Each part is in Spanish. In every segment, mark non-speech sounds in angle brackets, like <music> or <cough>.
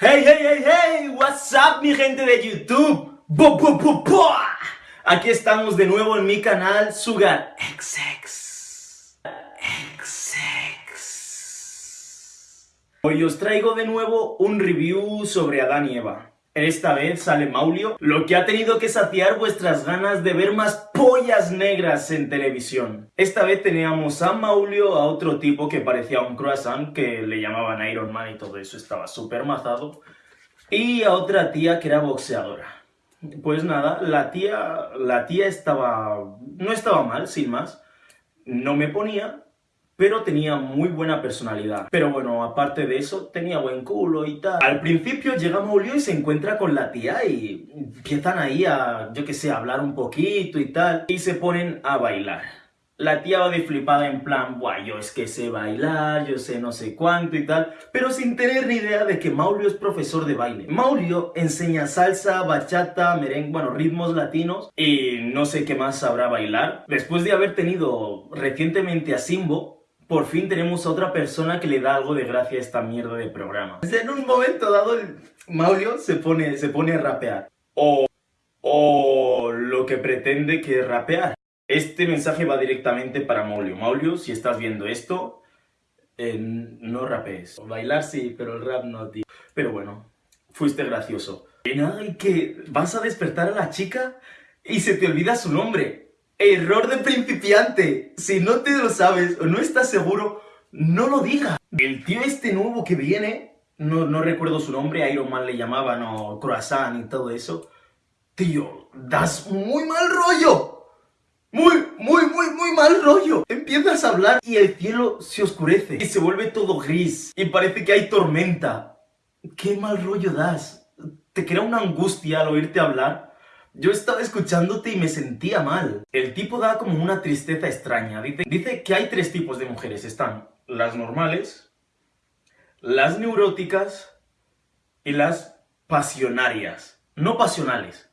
Hey, hey, hey, hey, what's up mi gente de YouTube? Aquí estamos de nuevo en mi canal Sugar XX. XX. Hoy os traigo de nuevo un review sobre Adán y Eva. Esta vez sale Maulio, lo que ha tenido que saciar vuestras ganas de ver más pollas negras en televisión. Esta vez teníamos a Maulio, a otro tipo que parecía un croissant, que le llamaban Iron Man y todo eso, estaba súper mazado, y a otra tía que era boxeadora. Pues nada, la tía, la tía estaba... no estaba mal, sin más, no me ponía, pero tenía muy buena personalidad. Pero bueno, aparte de eso, tenía buen culo y tal. Al principio llega Maulio y se encuentra con la tía y empiezan ahí a, yo que sé, a hablar un poquito y tal, y se ponen a bailar. La tía va de flipada en plan, buah, yo es que sé bailar, yo sé no sé cuánto y tal, pero sin tener ni idea de que Maulio es profesor de baile. Maulio enseña salsa, bachata, merengue, bueno, ritmos latinos y no sé qué más sabrá bailar. Después de haber tenido recientemente a Simbo, por fin tenemos a otra persona que le da algo de gracia a esta mierda de programa. En un momento dado, el Maulio se pone, se pone a rapear. O, o lo que pretende que es rapear. Este mensaje va directamente para Maulio. Maulio, si estás viendo esto, eh, no rapees. Bailar sí, pero el rap no, tío. Pero bueno, fuiste gracioso. Y nada, y que vas a despertar a la chica y se te olvida su nombre. Error de principiante. Si no te lo sabes o no estás seguro, no lo digas. El tío este nuevo que viene, no, no recuerdo su nombre, Iron Man le llamaban, o Croissant y todo eso. Tío, das muy mal rollo. Muy, muy, muy, muy mal rollo. Empiezas a hablar y el cielo se oscurece. Y se vuelve todo gris. Y parece que hay tormenta. Qué mal rollo das. Te crea una angustia al oírte hablar. Yo estaba escuchándote y me sentía mal. El tipo da como una tristeza extraña. Dice, que hay tres tipos de mujeres. Están las normales, las neuróticas y las pasionarias. No pasionales,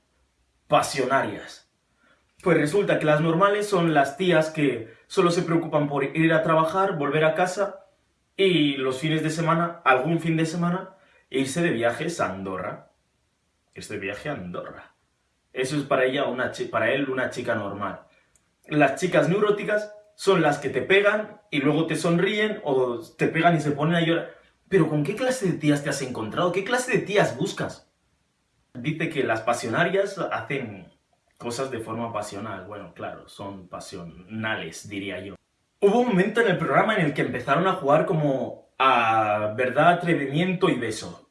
pasionarias. Pues resulta que las normales son las tías que solo se preocupan por ir a trabajar, volver a casa y los fines de semana, algún fin de semana, irse de viajes a Andorra. Este viaje a Andorra. Eso es para ella una para él una chica normal. Las chicas neuróticas son las que te pegan y luego te sonríen o te pegan y se ponen a llorar. Pero ¿con qué clase de tías te has encontrado? ¿Qué clase de tías buscas? Dice que las pasionarias hacen cosas de forma pasional. Bueno, claro, son pasionales, diría yo. Hubo un momento en el programa en el que empezaron a jugar como a verdad, atrevimiento y beso.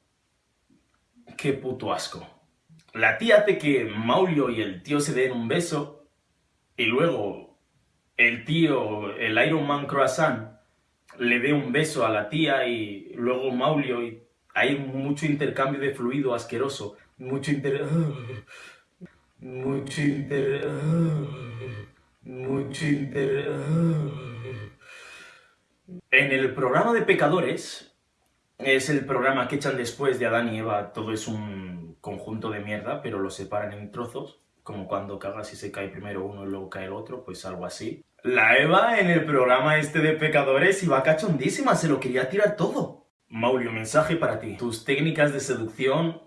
Qué puto asco. La tía hace que Maulio y el tío se den un beso y luego el tío, el Iron Man Croissant, le dé un beso a la tía y luego Maulio y hay mucho intercambio de fluido asqueroso, mucho inter... <laughs> mucho inter... mucho inter... <laughs> En el programa de pecadores, es el programa que echan después de Adán y Eva, todo es un conjunto de mierda, pero lo separan en trozos, como cuando cagas y se cae primero uno y luego cae el otro, pues algo así. La Eva en el programa este de pecadores iba cachondísima, se lo quería tirar todo. Maulio, mensaje para ti. Tus técnicas de seducción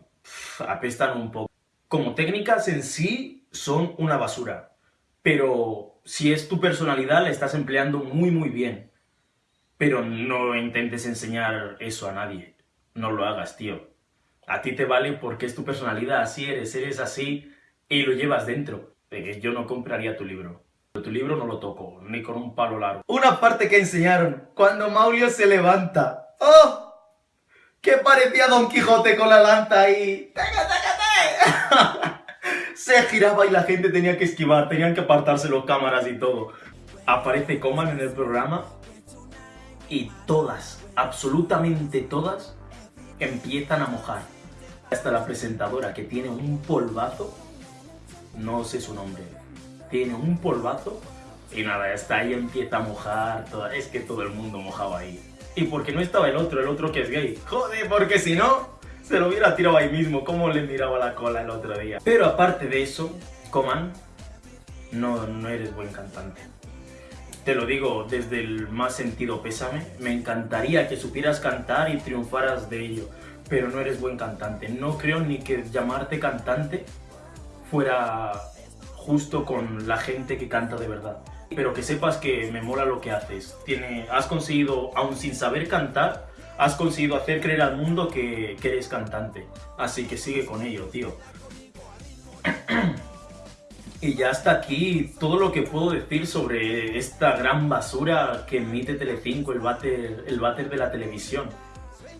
apestan un poco. Como técnicas en sí son una basura, pero si es tu personalidad la estás empleando muy muy bien. Pero no intentes enseñar eso a nadie. No lo hagas, tío. A ti te vale porque es tu personalidad, así eres, eres así y lo llevas dentro. Yo no compraría tu libro. Tu libro no lo toco, ni con un palo largo. Una parte que enseñaron, cuando Maulio se levanta. ¡Oh! Que parecía Don Quijote con la lanza ahí. <laughs> se giraba y la gente tenía que esquivar, tenían que apartarse los cámaras y todo. Aparece Coman en el programa y todas, absolutamente todas, empiezan a mojar. Hasta la presentadora que tiene un polvazo, no sé su nombre, tiene un polvazo y nada, hasta ahí empieza a mojar, es que todo el mundo mojaba ahí. Y porque no estaba el otro, el otro que es gay. Joder, porque si no, se lo hubiera tirado ahí mismo, como le miraba la cola el otro día. Pero aparte de eso, Coman, no, no eres buen cantante te lo digo desde el más sentido pésame, me encantaría que supieras cantar y triunfaras de ello. pero no eres buen cantante. No creo ni que llamarte cantante fuera justo con la gente que canta de verdad. Pero que sepas que me mola lo que haces. Tiene, has conseguido, aún sin saber cantar, has conseguido hacer creer al mundo que eres cantante. Así que sigue con ello, tío. <clears throat> Y ya hasta aquí todo lo que puedo decir sobre esta gran basura que emite Telecinco, el váter, el váter de la televisión.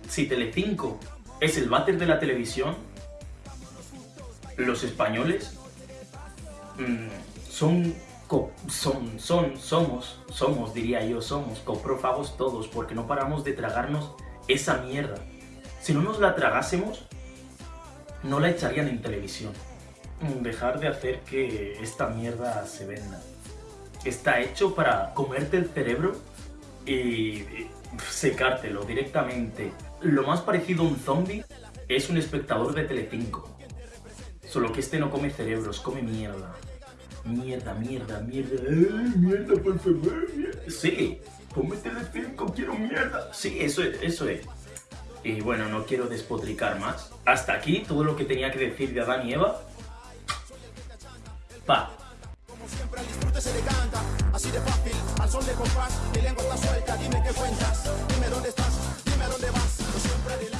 Si Telecinco es el váter de la televisión, los españoles mm, son, son, son, somos, somos, diría yo, somos coprófagos todos, porque no paramos de tragarnos esa mierda. Si no nos la tragásemos, no la echarían en televisión. Dejar de hacer que esta mierda se venda. Está hecho para comerte el cerebro y secártelo directamente. Lo más parecido a un zombie es un espectador de Telecinco. Solo que este no come cerebros, come mierda. Mierda, mierda, mierda. ¡Ay, mierda, por favor! Sí, come Telecinco, quiero mierda. Sí, eso es, eso es. Y bueno, no quiero despotricar más. Hasta aquí todo lo que tenía que decir de Adán y Eva. Pa. Como siempre, el disfrute se le canta, así de fácil, al sol de compás, mi lengua está suelta, dime qué cuentas, dime dónde estás, dime dónde vas, siempre